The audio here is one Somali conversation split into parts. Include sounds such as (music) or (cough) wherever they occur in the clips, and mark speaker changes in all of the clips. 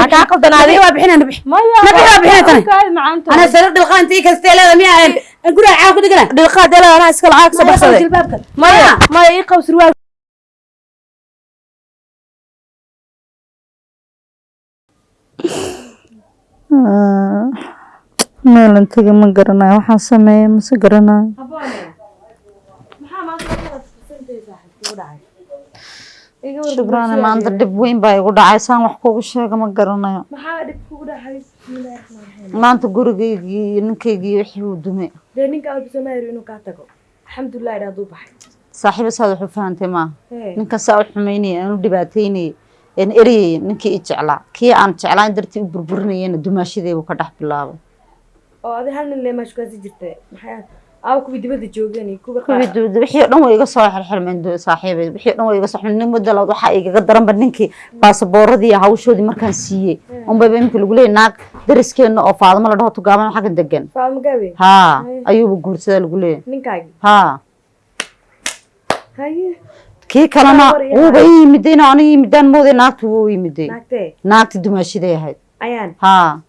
Speaker 1: حكا قلدنا هذه وابحنا نبح نبح وابحنا تاني انا سرق دلقان تي كستيلا ميا نقول عاك دقنا
Speaker 2: dhilqaa dela anaa iskala caag soo baxsaday
Speaker 1: جلبابك
Speaker 2: maya maya ii qaw surwaal meelan tegi ma garanayo waxaan sameeya mase garanayo shubraane maanta dhib weyn baa igu dhacay. Saan wax kugu sheega ma garanayo. Maanta gurigaygii iyo ninkaygii wixii uu
Speaker 3: ninka baxay.
Speaker 2: Saaxiiba saad wax u fahantay maaha
Speaker 3: Hee.
Speaker 2: ninkan saa u xumaynaya aan u dhibaataynayay aan eryayay ninkii i jeclaa. Kii aan jeclaan dartii u burburinayana dumaashadeebu ka dhex bilaabay
Speaker 3: oo
Speaker 2: dhan way iga soo xirxirmeen saaxiibay. Wixii dhan way iga soo nin muddo labaad waxaa igaga daranba ninkii baasabooradii hawshoodii markaan siiyey. Unbayba iminka lagu leeyay naag dariskeena oo faadamo la dhaho tugaaban xagga degan haa
Speaker 3: Haye.
Speaker 2: ayuuba guursadaa lagu
Speaker 3: ninkaagii
Speaker 2: haa. Kii kalena wuuba ii yimiday inuu aniga yimidaan mooday naagtu wuu yimiday naagti dumaashaday ahayd. Haa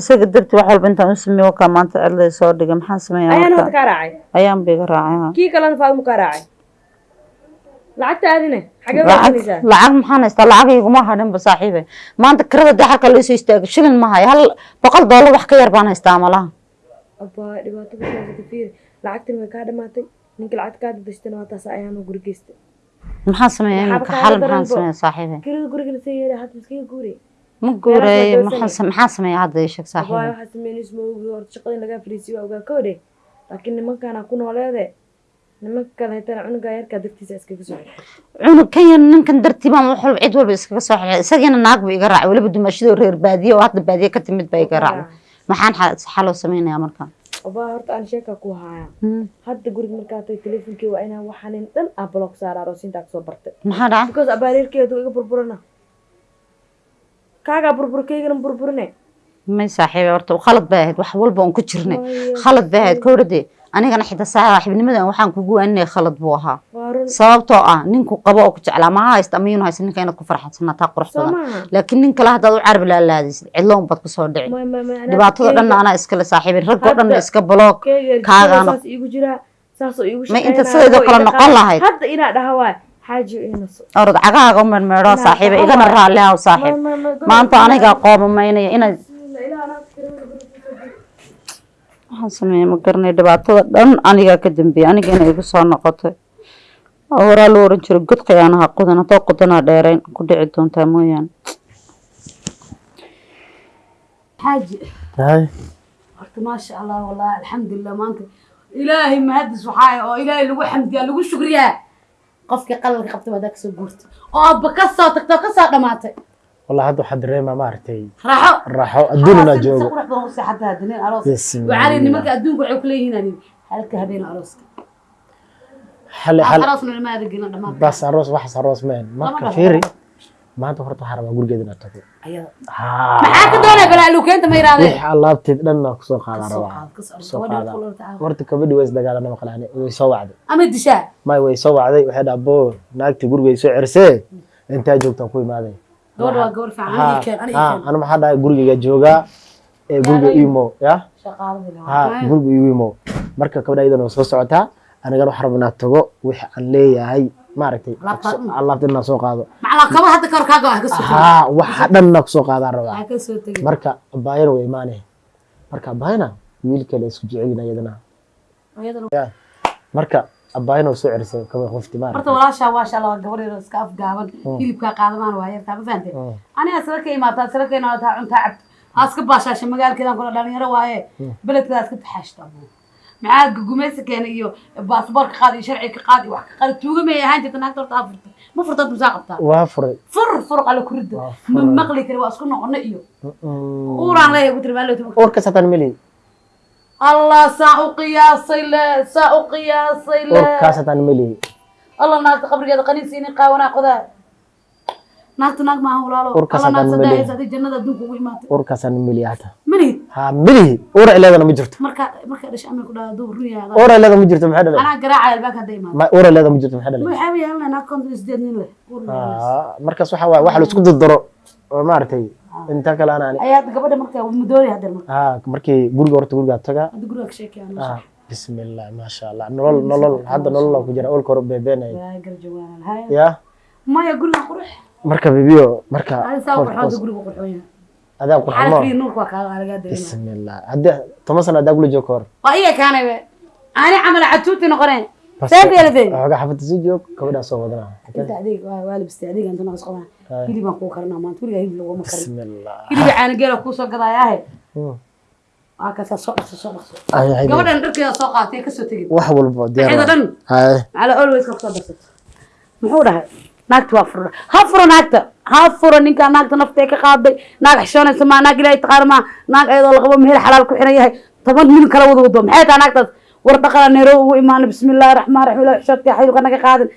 Speaker 2: isaga dartii wax walba intaan u sameeyo wakaa maanta cidlay soo dhigay maxaan sameeyaa
Speaker 3: ayaan hadda
Speaker 2: marka
Speaker 3: kaa raacay.
Speaker 2: Ayaan biga raacay haa
Speaker 3: kii kalena faadmu kaa raacay. Lacagta aadine xagee
Speaker 2: lacag maxaan haystaa? Lacag iguma hadhinba saaxiibe maanta kirada dee halka laisoo istaago shilin ma hayo. Hal boqol doolar wax ka yar baan haystaa malaha maxaan sameeyaa imika xal maxaan sameeyaa saaxiibe ma guureeye
Speaker 3: doorsanay.
Speaker 2: maxaan sam- maxaan sameeyaa hadda ii sheeg
Speaker 3: abaa
Speaker 2: saaxiibe
Speaker 3: waxaa sameynaysa ma ogi horta shaqadii lagaa fariisiyo waa ogaa koodhe laakiin nimankaana ku nooleede nimanka kale hetana cunugaa yarkaa dartiisa iskaga soo xirxir
Speaker 2: cunug kan yar ninkan dartii baan wax walba cid walba iskaga soo xirxay isagiina naag buu iga raacay weliba dumaashadoo reer baadiye oo hadda baadiye ka timid baa iga raacday maxaan xa- xaloo sameynayaa marka
Speaker 3: abaa horta aan sheekaa ku haaya
Speaker 2: Hmm.
Speaker 3: hadda guriga markaa tay teleefonkii waa inaan waxaanin dhan ah block saara aroosintaa ka soo bartay.
Speaker 2: Maxaa dhacay
Speaker 3: because abaareerkeedu iga burburana kaagaa burburkaygana burburine
Speaker 2: may saaxiibe horta khalad bay ahayd wax walba oon ku jirnay khalad bay ahayd kowrade anigana xitaa saaxiibnimadan waxaan kugu waaninaya khalad buu ahaa sababtoo ah ninku qabo oo ku jeclaa ma haysta ama yunu haysta ninka inaad ku farxadsanataa qurux badan laakiin nin kale haddaad u carab laalaadaysid cidlo unbaad
Speaker 3: ku soo
Speaker 2: dhici
Speaker 3: keyga-
Speaker 2: dhanna anaa iskale saaxiibin raggoo dhanna iska baloog kaagaana- Ma inta
Speaker 3: shaqeynaayo,
Speaker 2: sideedoo kale noqon lahayd. Orod cagahaaga u mermeedho saaxiiba igana raalli haw saaxiib
Speaker 3: Ma- ma- ma-
Speaker 2: maanta anigaa qoomamaynaya inaad waxaan sameeyey ma garanay dhibaatada dhan anigaa ka dambeeyey anigana igu soo noqotay oo horaa loo oran jiray god khiyaanaha qudan haddoo qudanaa dheerayn ku dhici doontaa mooyaane
Speaker 1: xaaji horta maasha allah wallahi alxamdulilah maanta ilaahay mahadis waxaa oo ilaahay lagu xamdiyaa lagu shukriyaa qofkii qalalka qabta baad ka soo guurtay. Oo abba ka soo tagtay oo ka soo dhamaatay.
Speaker 4: والله هذا حد ريما ما عرفتي راحوا راحوا
Speaker 1: ادونا
Speaker 4: جوجو
Speaker 1: سقرح بهم سحدها دنين
Speaker 4: عروس
Speaker 1: وعلي
Speaker 4: اني
Speaker 1: مركا ادونك waxay ku leeyihiin halka habeen arooska.
Speaker 4: Hal hal
Speaker 1: aroosna
Speaker 4: ma adigina dhamaan bas
Speaker 1: aroos
Speaker 4: wax
Speaker 1: aroos
Speaker 4: meen marka fiiri? maanta horta waxaa rabaa gurigeeda
Speaker 1: inaad
Speaker 4: tagto
Speaker 1: maxaa ka
Speaker 4: doonaa
Speaker 1: balaa
Speaker 4: alaabteed
Speaker 1: dhanna ku
Speaker 4: soo qaadaa kabadhi way isdagaalanama qalahane way soo wacday.
Speaker 1: Ama dishaa.
Speaker 4: May way soo wacday waxay
Speaker 1: dhaa boo naagtii gurigeeda
Speaker 4: soo
Speaker 1: cerisee intaa joogtaan
Speaker 4: ku
Speaker 1: imaaday.
Speaker 4: Ana maxaa dhahay gurigeyga joogaa ee guriga imo ya? Guriga imo. Marka kabadha iyadana waa soo socotaa anigana waxaa rabaa inaad tago wix aan leeyahay maaragtay
Speaker 1: Alaabta-
Speaker 4: inaan soo qaado. Waxa dhanna ku soo qaadaan rabaa. Marka abaayana way imaanaya marka abaayana wiil kale isku jecelina iyadana.
Speaker 1: Ayadana
Speaker 4: Ya. marka abaayana way soo cerisay kaba qofti
Speaker 1: horta
Speaker 4: maaragtay.
Speaker 1: Walaashaa waasha allah gabar yar oo iska afgaaban hilibkaa qaadamaan waa yartaa ma fahantay aniga sala ka imaataa sala ka imaataa cuntaa cabta aa iska baashaasha magaalkeedan kula dhalinyaro waaye beledkeeda iska taxaashta maxaa gugumaysi keena iyo baasboorka qaad iyo sharciga qaad iyo wax ka qaad. Tuuga may ahaan jirta naagta horta aa furtay ma furtad musaa qabtaa?
Speaker 4: Waa furay.
Speaker 1: Fur fur qale ku ridda
Speaker 4: Waa
Speaker 1: ma maqli kari waa isku noqono iyo. Uuraan leeyahay ugu tiri maalin
Speaker 4: uurkaas hataan meli
Speaker 1: allah saa u qiyaasay le saa u qiyaasay le.
Speaker 4: Uurkaas hataan meli
Speaker 1: allah naagta qabrigeeda qaniinsiini qaawanaa qodaa naagta naag maaha walaalo
Speaker 4: Urka
Speaker 1: allah naag
Speaker 4: ha milihi uur ay leedana ma jirto.
Speaker 1: Marka marka dhashay amay ku dhaada duu run yahay
Speaker 4: uur ay leeda ma jirto maxay dhalay ma jirto maxay dhalay markaas waxa waaye waxa la isku dardaro oo maaragtay inta kale ana ani
Speaker 1: ayaa gabadha marka mudoori hadda marka
Speaker 4: ha markii guriga horta guriga taga.
Speaker 1: Guriga ka sheekayaan
Speaker 4: bismillah maasha allah nolol nolol hadda nolol ku jira olka hore beebeenay.
Speaker 1: Waa garjawaan haya
Speaker 4: ya?
Speaker 1: Maya guriga qurux.
Speaker 4: Marka bibiyo marka
Speaker 1: hada saa
Speaker 4: qof-
Speaker 1: qurxoon
Speaker 4: qof-
Speaker 1: guriga qurxoon
Speaker 4: adaa ku
Speaker 1: xala
Speaker 4: xumo
Speaker 1: kaliya nuurka waa kaaga laga dareema
Speaker 4: bismillah hadda toban sano adaa kula joog ka hor
Speaker 1: waa iga kaanay be ani camal catuuti noqoneen
Speaker 4: Bas-
Speaker 1: seefeelade
Speaker 4: waxoogaa xafada sii joog gabadhaa soo wadana
Speaker 1: inta adeeg waa waa labistay adeeg inta naqas qabaa
Speaker 4: Hai.
Speaker 1: hilib aan kuu karinaa maanta weligaa hilib laguma karin
Speaker 4: bismillah
Speaker 1: hilib caana geela kuu soo gadaayahe
Speaker 4: Hmm.
Speaker 1: waa kasaa soo dhaqso soo dhaqso
Speaker 4: Ay, ay,
Speaker 1: gabadhan dharkeeda soo qaatay kasoo tegin
Speaker 4: wax walbo diyaar
Speaker 1: waxeeda
Speaker 4: waa.
Speaker 1: dhan
Speaker 4: Hai.
Speaker 1: على always ka soo darsato muxuu dhahay Naagta waa furo. Ha furo naagta. Ha furo ninkaa naagta naftee ka qaaday. Naag xishoonaysa maa naag ilaahay taqaana maa naag ayadoo laqabo meel xalaal ku xiran yahay. Toban nin kala wada wado. Maxay tahay naagtaas? War dhaqana neero ugu imaano bismillaahi raxmaan raxiim ilahi xishoodka xaylka naga qaadin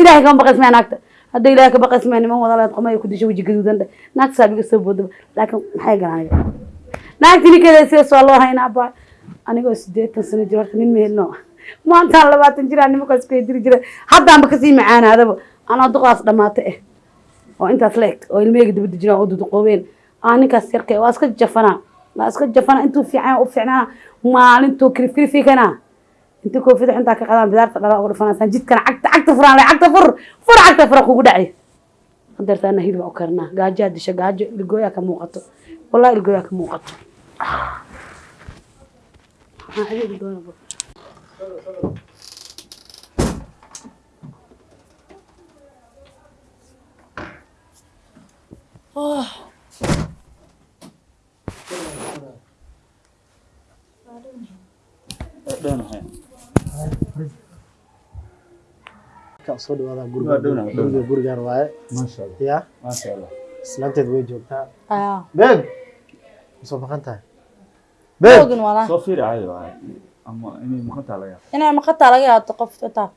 Speaker 1: ilaahay kama baqays maya naagta. Hadda ilaahay ka baqays maya niman wada leed ku disho weji gaduudan dhe. Naagta saabiga soo boodaba laakiin maxay garanaya naagti ninkeeda sidaas waa loo haynaa baa anigoo sideetan sano jir horta nin mehelno maantaan labaatan jiraa nimankaas ku jira haddaanba ka sii macaanaadaba anaa duqaas dhamaata eh. Oo intaas la eg oo ilmeyga dibadda jiraan oo duduqoobeen aa ninkaas yarka waa iska jafanaa. Waa iska jafanaa intuu fiican u fiicnaa maalintuu kirifkirifikanaa intii koofida xuntaa ka qadaan bidaarta dhala uga dhafanaysaan jidkana cagta cagta furaan le cagta fur fur cagta fura kugu dhacay. Hadeertaana hilib u karinaa gaajaa disha gaajo ilgooyaa ka muuqato. Wallahi ilgooyaa ka muuqato. Waxaan doonaa
Speaker 4: Ka soo dhawaada
Speaker 5: Waa
Speaker 4: guriga gurigaan waaye ya islaanteed way joogtaa beeg ma soo baqan tahay beeg
Speaker 6: ogin walaa
Speaker 5: Soo fiiri caadi waaye. Ama inay maqan tahay laga yaabo.
Speaker 6: inay maqataa laga yaabto qof taa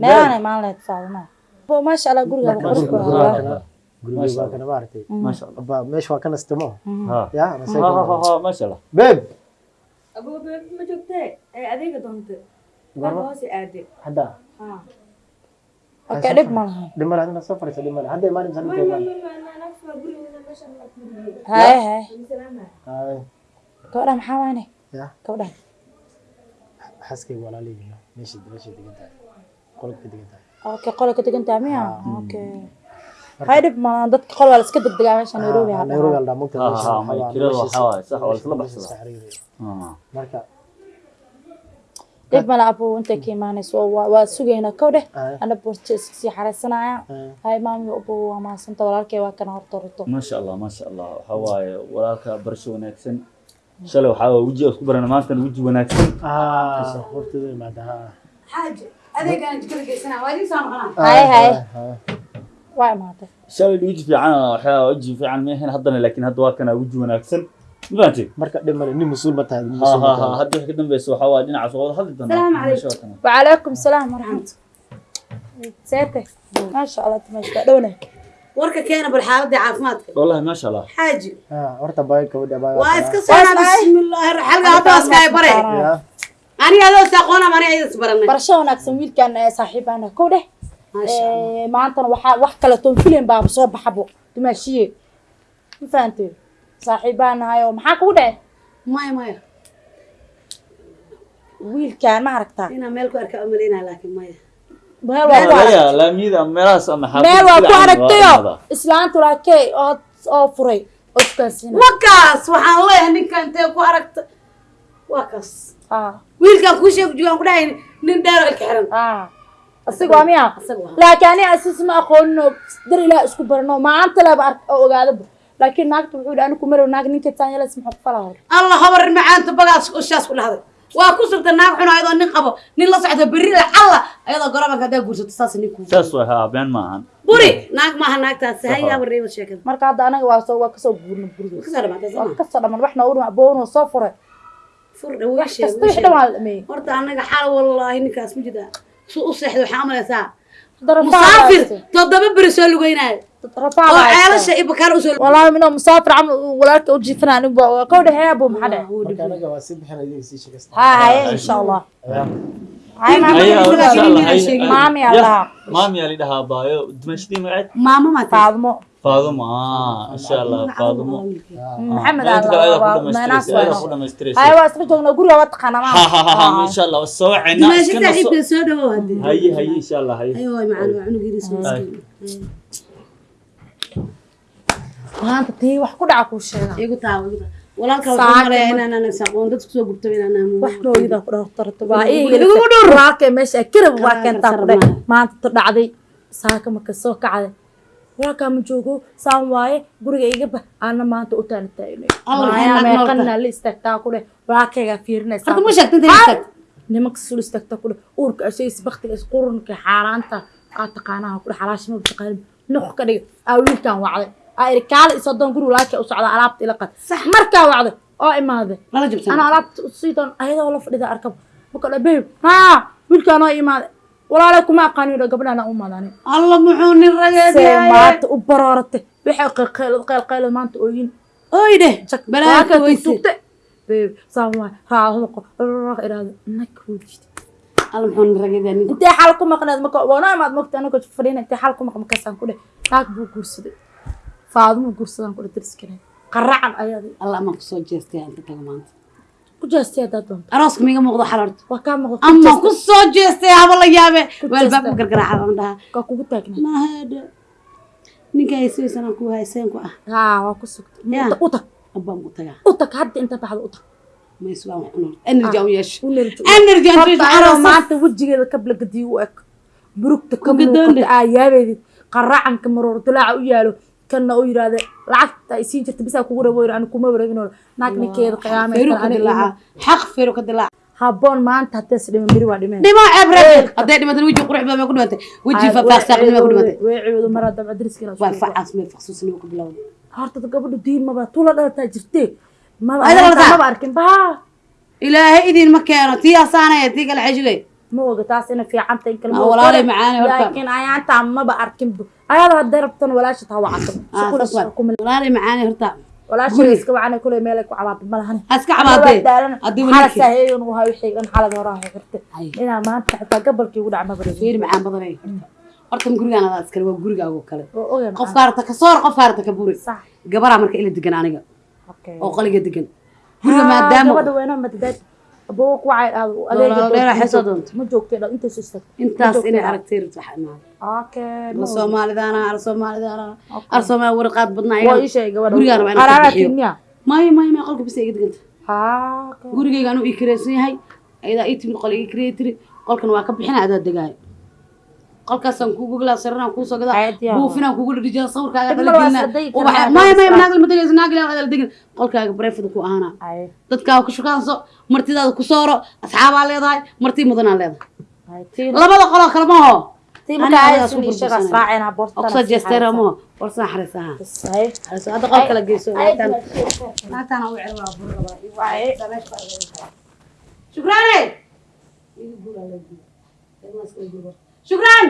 Speaker 6: meelaanay maalin leed faadma bo maasha allah guriga
Speaker 4: Marka
Speaker 6: qurux
Speaker 4: guriga
Speaker 6: badan
Speaker 4: waa
Speaker 6: waa
Speaker 4: kana guriga
Speaker 5: Masha
Speaker 4: waa
Speaker 5: Allah.
Speaker 4: kana maaragtay
Speaker 5: Masha Allah.
Speaker 4: Abba, meesha waa ka nastamo
Speaker 5: Ha.
Speaker 4: ya
Speaker 5: Ha
Speaker 4: nasay
Speaker 5: ha ha ha Masha Allah.
Speaker 4: beeg
Speaker 3: aboobe ma joogtee ee adeega doonta
Speaker 4: Goorma?
Speaker 3: marka hoose aade
Speaker 4: hadda
Speaker 6: dhib ma laha
Speaker 4: dhimale adina soo fadhiisa dhimale hadda imaanin san intay imaan
Speaker 6: haye haye gabadha maxaa wayne
Speaker 4: ya
Speaker 6: gabadha
Speaker 4: xaaskayga walaalihiina meesha meesha degan tahay qolka degan tahay
Speaker 6: okay qole ka degan tahay miya okay hay dhib ma dadka qol waa la iska degdegaa meesha nairobi
Speaker 4: Ah,
Speaker 6: dhib mala abo intay ka imaanayso waa sugaynaa kow dheh
Speaker 4: Aye.
Speaker 6: ana borta iska sii xaraysanaya
Speaker 4: Aye.
Speaker 6: hay maami abo waa walaalkay waa kana horta horto
Speaker 5: Masha Allah, Masha Allah. Waxaa waaye walaalka barasho wanaagsan. Shalay waxaa waaye weji isku barana maantana weji wanaagsan.
Speaker 4: ah hortooda imaada ha
Speaker 1: xaaji adeegaan jikada geysanaa waa idin soo noqonaa
Speaker 6: haye haye
Speaker 4: Ah,
Speaker 6: waa imaatay
Speaker 5: Shalay weji fiican waxaa weji fiican ma ahayn haddana laakiin hadda waa kana weji wanaagsan. Ma fahanteen?
Speaker 4: marka dhimale nin mas-uul ma tahay
Speaker 5: Ha
Speaker 4: mas-uul
Speaker 5: ha
Speaker 4: ma
Speaker 5: ha
Speaker 4: tahay
Speaker 5: hadda wixii ka dambaysa waxaa waaye dhinacaas waa wada hadli doonaa.
Speaker 1: Salaamu calaykum.
Speaker 5: Masha Allah.
Speaker 6: وعليكم السلام ورحمة سيتك ما شاء الله تمشي دولة
Speaker 1: warka keena bal xaaladii caafimaadka
Speaker 5: Wallahi Masha Allah.
Speaker 1: xaaji
Speaker 4: Ah, horta baay gabadha baay
Speaker 1: waa iska
Speaker 6: Waa
Speaker 1: socnaa
Speaker 6: ismaay.
Speaker 1: bismillaahi xalga hadda askaay bare
Speaker 4: ya
Speaker 1: aniga adoo saaqoona mani aydas baranay
Speaker 6: برشا وناكسن ويل كان صاحبنا كوده
Speaker 1: maasha Eh,
Speaker 6: maantana waxaa wax kaleton filan baaba soo baxabo dumaashiye ma fahamtay saaxiib baa nahay oo maxaa kugu
Speaker 1: dhacay? Maya
Speaker 6: maya. Wiilkaan ma aragtaa?
Speaker 1: Inaan meel ku arka umalaynaa laakiin maya.
Speaker 6: Meel
Speaker 5: waa
Speaker 6: ku
Speaker 5: aragtay. laamiyada ama meelahaas
Speaker 6: ama xaafad
Speaker 5: meel waa
Speaker 6: ku
Speaker 5: aragtayo
Speaker 6: islaantu laakee oo oo furay. Oo iskansiina
Speaker 1: wakaas waxaan leeyahay ninka intee ku aragta waa kaas
Speaker 6: ah.
Speaker 1: wiilkaan kuu sheegi jigaan ku dhahay nin dheer ilka xiran.
Speaker 6: Ah آه أصدق ميا
Speaker 1: asaga waa
Speaker 6: laakiin ani asis ma aqoono dar ilaah isku barno maanta laba ark oo ogaadaba laakiin naagta wuxuu yidhi anigu marow naag ninka taanyalas maxaa ku falaa hor
Speaker 1: allah habar macaanta bagaas ushaas ku dhahday waa ku sugta naag xun ayadoo nin qabo nin la socda berri la alla ayadoo gorobanka haddaa guursato saas nin kuu
Speaker 5: Saas way haa been maahan.
Speaker 1: buri naag maaha naagtaas hayaa wareeba sheekada
Speaker 6: marka hadda anaga waa soo waa kasoo guurna guriga
Speaker 1: kasoo dhamaatay
Speaker 6: waa
Speaker 1: sama
Speaker 6: kasoo dhaman waxna u dhama boonoo soo furay
Speaker 1: fur dhawo
Speaker 6: wax kasta wixii dhan waa la dhameeyey
Speaker 1: horta anaga xaal wallaahi ninkaas ma jida su u seexda waxaa amalaysaa musaafir toddoba beri soo lugeynaayo oo ceelasha iyo bakaar usoo
Speaker 6: والله منو مسافر عمل ولك وجيفنا نبغى كود هيابو محدا
Speaker 4: marka anaga waa sii bixin idiga sii sheegaysta
Speaker 6: ها هاي ان شاء الله هاي
Speaker 5: Ayaa,
Speaker 6: ما
Speaker 5: insha Allah, hay-
Speaker 6: مامي
Speaker 5: Ya,
Speaker 6: الله
Speaker 5: maami yaa lidhahaa baayo dimashadii magaceed
Speaker 1: maamo maa tahay
Speaker 6: فاطمه
Speaker 5: faadumo ah insha allah faadumo
Speaker 6: محمد
Speaker 5: inta kale ayada ku
Speaker 6: الله ما ناس
Speaker 5: dhamaystiraysa ayada ku dhamaystiraysa
Speaker 6: هاي واسمه جونا قولي واتقنا
Speaker 5: ha ha ha ha
Speaker 6: ما
Speaker 5: insha allah waa soo wacayna
Speaker 1: dimaasho
Speaker 5: iskana soo
Speaker 1: saaxiibka soo dhawow hadee
Speaker 5: haye haye insha allah haye
Speaker 1: ayo waay macaan waa cunugeedii soo
Speaker 5: Ay.
Speaker 6: maanta tii wax ku dhaca kuu sheega
Speaker 1: igu taawa igu taawa walaalka
Speaker 6: Saaka
Speaker 1: waxuu maleeyaa
Speaker 6: ma-
Speaker 1: inaanan aqoon dadku soo gubto inaanan
Speaker 6: wax nooyida ku dhahtarto baa
Speaker 1: Igu
Speaker 6: ii
Speaker 1: dhur, igu dhur.
Speaker 6: walaalkay meesha kirab waa
Speaker 1: Karaan
Speaker 6: keentaa
Speaker 1: karsar
Speaker 6: ku dheh
Speaker 1: maaha.
Speaker 6: maanta tu dhacday saaka marka soo kacday walaalkaa ma joogo saan waaye guriga iga bah aana maanta u taana taagnay
Speaker 1: Allah,
Speaker 6: maayaa
Speaker 1: maxay naag
Speaker 6: meeqana la istaagtaa ku dheh walaalkaygaa fiirinaysaa
Speaker 1: hadda ma sheegta inta istaag
Speaker 6: nimanka sul istaagtaa ku dheh uurka ashays baktiga is qurunka xaaraanta aa taqaanaha ku dheh xalaashima taqaanin nuq ka dhigay aa wiilkaan wacday aa iri kaale isodoon guri walaalkay u socdaa alaabta ila qad markaa wacday oo imaaday
Speaker 1: lala jabsan
Speaker 6: أنا لعبت صيدا هيدا والله فريدة أركب بقول بيب ها ويل كان هاي ما ولا لكم ما قانون قبل أنا أم هذاني
Speaker 1: alla muxuu nin rageedyahay
Speaker 6: سمعت وبرارته بحق قيل قيل قيل ما أنت أوين
Speaker 1: oy dheh balaaka weyse
Speaker 6: سوقت بيب سامع ها هذا قرر إرادة إنك وجدت
Speaker 1: alla muxuu nin rageedyahay ninku
Speaker 6: أنت حالكم ما قناد مك وانا ما مكت أنا كنت فرينا أنت حالكم ما مكسان كله تاك بو كرسي فاضم كرسي كله ترس كده قرعن أيادي
Speaker 1: alla amaan kusoo jeestay inta taga maanta
Speaker 6: كجاستي هذا دون
Speaker 1: arooska miiga muuqdo xalarta
Speaker 6: وكان مغ
Speaker 1: ama ku soo jeestay haba la yaabe
Speaker 6: Ku
Speaker 1: waalbaab
Speaker 6: jeestay.
Speaker 1: u gargaraaca aan dhahaa
Speaker 6: كوكو تاكنا
Speaker 1: mahadha ninka haysaysan aan ku hayseen ku ah
Speaker 6: ها وكسكت
Speaker 1: يا.
Speaker 6: وتك
Speaker 1: abbaan ku tagaa
Speaker 6: وتك حد انت بعد وتك
Speaker 1: ma isbaan wax cunaa energy aan u yeesho
Speaker 6: ونرجع
Speaker 1: energy aan yeesho
Speaker 6: أنا
Speaker 1: aroos
Speaker 6: ما أنت وجهي قبل قد يوك بروك
Speaker 1: قدام
Speaker 6: تكمل
Speaker 1: ده.
Speaker 6: آيابي قرعن كمرور طلع ويالو كنا أوير هذا لعقت يسين جت بس أكو وير أنا كوما ورجنور ناكني كذا قيامة
Speaker 1: firu ka dilaaca xaq firu ka dilaaca
Speaker 6: هابون ما أنت هتسلم من بري وادي من
Speaker 1: dhimo cebre hadday dhimatay weji qurux badan ku dhimatay weji fafaaqsaaqnimo ku dhimatay
Speaker 6: ويعود مرة دم أدرس كنا
Speaker 1: waa facaas meel faqsuusnimo ku bilowday
Speaker 6: هارت قبل دين ما بطولة ده تجرتي ما
Speaker 1: أيضا لا
Speaker 6: ما
Speaker 1: تعال.
Speaker 6: بعرفين بها
Speaker 1: ilaahay idin ma keeno tii asaanaya tii kale xejigay
Speaker 6: ما وقت أنا في عمتي يمكن
Speaker 1: آه، والله لي معاني هرتا.
Speaker 6: لكن أنا أنت ما بعرفين أيضا هدربتن ولا شيء هوا عقب
Speaker 1: Ah, saas waay. walaalay macaani horta
Speaker 6: ولا شيء اسكو أنا كل مالك وعباب ما لهني
Speaker 1: ha iska cabaadee haddii
Speaker 6: حالة
Speaker 1: welinkii
Speaker 6: سهيل وهاي وحي أنا حالة وراها قرت
Speaker 1: Ay.
Speaker 6: إنا ما أنت حتى قبل كي ودع ما بريد
Speaker 1: fiir macaan badanay horta gurigaan adaa iskale waa gurigaaga oo kale
Speaker 6: أوه
Speaker 1: qof kaarta ka soor qof kaarta ka buri
Speaker 6: صح
Speaker 1: gabaraa marka ila degan aniga
Speaker 6: أوكي
Speaker 1: oo qaliga degan guriga maadaama
Speaker 6: قبل وين ما تدات أبوك وعي
Speaker 1: Walaal dheeraa xisoo doonto.
Speaker 6: ما جوك كده أنت سوستك
Speaker 1: intaas inay aragtay rabto waxa imaada
Speaker 6: أوكي
Speaker 1: la soomaalidaana ar soomaalidaana ar soomaali warqaad badnaa
Speaker 6: waa ii sheegay gabadha
Speaker 1: gurigaan waa inaan ka
Speaker 6: qaraara
Speaker 1: bixiyo
Speaker 6: tiimiya
Speaker 1: maya maya maya qolka bisa iga deganta
Speaker 6: haa
Speaker 1: gurigayga anuu ii kiraysan yahay ayadaa ii timid qol iga kiraya tiri qolkan waa ka bixina adaa degaayo qolkaasaan kuugu galaa sariraan kuusoo gadaa buufinaan kuugu dhadhijaa sawirkaaga
Speaker 6: karaan,
Speaker 1: maya maya naag lama degayso naag ilaa adala degin. Qolkaaga bareefada ku ahaana dadkaaga ku shukaanso martidaada ku sooro asxaabaa leedahay martii mudanaa leedahay. Labada qoloo kale maho hadda qol kala geyso naagtaan naagtaan u cel waa burraba shukraane shukran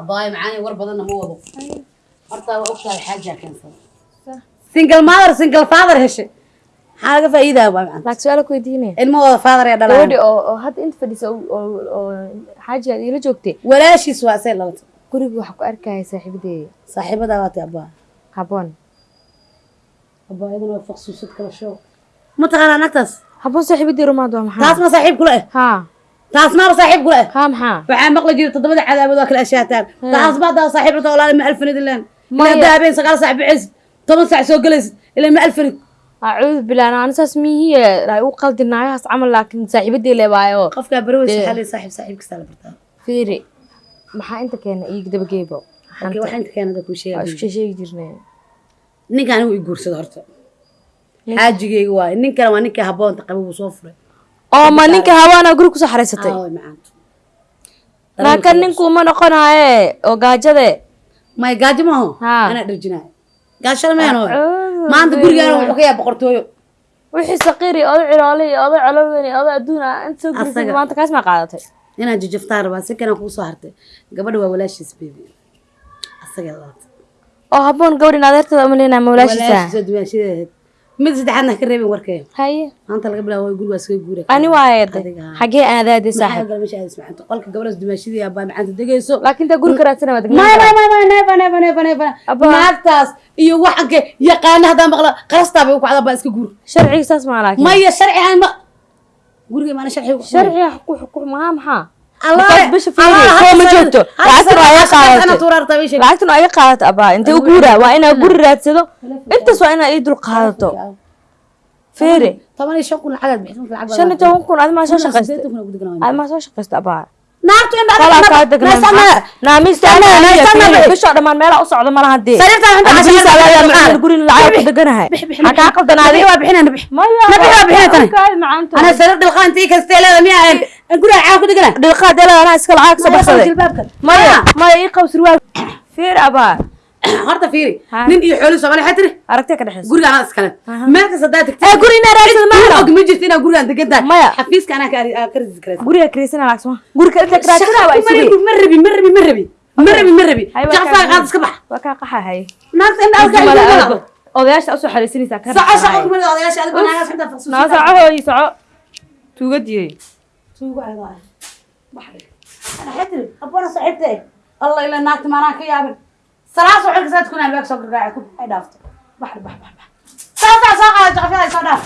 Speaker 1: abaay macaani war badanna ma wado. Horta waa ogtahay xaajaa keensada single mother single father heshay maxaa laga faa'iidaa baa macana
Speaker 3: laakiin su'aal ku weydiinaya
Speaker 1: ilmahooda father ee
Speaker 3: gabadhi
Speaker 1: dhalaan
Speaker 3: oo hadda inta fadhisa oo oo- oo xaaji aad iila joogtay
Speaker 1: walaashiis waa see labata
Speaker 3: guriga waxaa ku arkaya saaxiibadeeda
Speaker 1: saaxiibadaa waatay abaa
Speaker 3: haboon
Speaker 1: abaa iyadana waa faqsuusad kala show. Ma taqaanaa nagtaas
Speaker 3: haboon saaxiibadii rumaad waa maxaa?
Speaker 1: Taas ma saaxiib kula eh
Speaker 3: haa.
Speaker 1: Taas maaba saaxiib kula eh
Speaker 3: haa maxaa?
Speaker 1: Waxaa maqli jira toddobada cadaabood waa kala ashaataan taas baa daa saaxiib rata walaali ma alfanid ilaan ilaa habeen sagaal saac bixaysid toban saac soo gelaysid ilaa ma alfanid
Speaker 3: acuudu bilaan ani saas mihiye ay u qaldinaayahaas camal laakiin saaxiibadii leebaayo.
Speaker 1: Qofkaa waxaa leeyahay saaxiib saaxiib kastaa la bartaa.
Speaker 3: Fiiri maxaa inta keena iig dabageebo sheegi jirnay
Speaker 1: ninka anigu i guursada horta. Xaajigeyga waaye ninkana waa ninka haboonta qaba wuu soo furay.
Speaker 3: Oo ma ninka hawaana guri ku
Speaker 1: soo xaraysatay
Speaker 3: laakiin ninku ma noqonaaye oo gaajade?
Speaker 1: May gaajo maaho anaa dharjinaayo gaashada meeno maanta gurigaana wuxuu ka yaa boqortooyo.
Speaker 3: Wixii saqiir iyo oday ciloole iyo oday coloweyn iyo oday adduun ah inta soo gurisay maanta kaas maa qaadatay
Speaker 1: inaan jajaftaan rabaa si kanaan kuu soo hartay gabadha waa walaashiis baby. Asaga laata
Speaker 3: oo habboon gabadhin adeertada uma leenahay mawlaashiisa
Speaker 1: walaashiisa dumaashadeed mid saddexaadna ka reebin warkee.
Speaker 3: Haye
Speaker 1: maanta laga bilaabo guri waa iskaga guura
Speaker 3: ani waayeeday
Speaker 1: Adiga.
Speaker 3: xagee aadaadey
Speaker 1: maxaa
Speaker 3: saaxib
Speaker 1: aad qolka gabadhaas dumaashadii abbaa macanta degayso.
Speaker 3: Laakiin taa guri ka raadsana waa
Speaker 1: maya
Speaker 3: degnaan
Speaker 1: maya maya maya neefa neefa neefa neefa
Speaker 3: Abba.
Speaker 1: naagtaas iyo waxanke yaqaana haddaan maqla qarastaa bay u kacdaa baa iska guur.
Speaker 3: Sharciga saas maa laakiin.
Speaker 1: Maya sharci aan ma guriga maana sharci ku
Speaker 3: sharciga ku xukum maa maxaa. Lacagtan waa iga qaadato. abaa. Intee u waa inaa guri raadsado? intaas waa inaa ii dul qaadato.
Speaker 1: Lacag
Speaker 3: shan iyo toban kun adimaa soo shaqaysta? adimaa soo shaqaysta abaa bishoo dhammaan meelaa u socdo malaha dee guri lacag ku deganahay maxaa kaa qaldanaaday
Speaker 1: waa bixinana bix
Speaker 3: maya
Speaker 1: Nabi waa bixinay tani.
Speaker 3: kaadi macaanta
Speaker 1: ana sarir dhilqaan tii kastee leeda miya ahayn guriga caawa ku degana
Speaker 3: dhilqaad elaa anaa iska lacag soo baxsaday maya maya ii qaw surwaal fiir abaa (clears throat)
Speaker 1: horta fiiri nin iyo xooli soomaali waxay tiri
Speaker 3: aragtee ka dhexeysa
Speaker 1: guriga anaa iskale meel kasta haddaa tagtid
Speaker 3: ee guri inaa raadsado
Speaker 1: Cid
Speaker 3: maaha.
Speaker 1: og ma jirto inaa gurigaan degan tahay.
Speaker 3: Maya.
Speaker 1: xafiiska anaa ka ari- ka risi karaysa.
Speaker 3: Guriga kiriisana laagsama. Guriga inta kiraasana waa isugay
Speaker 1: ma rabi ma rabi ma rabi. Ma rabi ma rabi.
Speaker 3: Kaa-
Speaker 1: qaad iska bax.
Speaker 3: Waa kaa qaxa haye
Speaker 1: naagta in
Speaker 3: Jumala
Speaker 1: ay
Speaker 3: aabo. odayaasha u soo xariisinaysaa ka
Speaker 1: soco soco kumada odayaasha adigo naagaas inta faqsuusin
Speaker 3: naa soco hooyi soco. Tuugadiyey
Speaker 1: ah bax dhig ana xetri abana saxibte allah ila naagta maanaan ka yaabin salaas waxay ka saad kunaan baag soo gargaaca ku ay dhaafto bax bax bax bax saa saa soo qaada jaqafyada soo dhaaf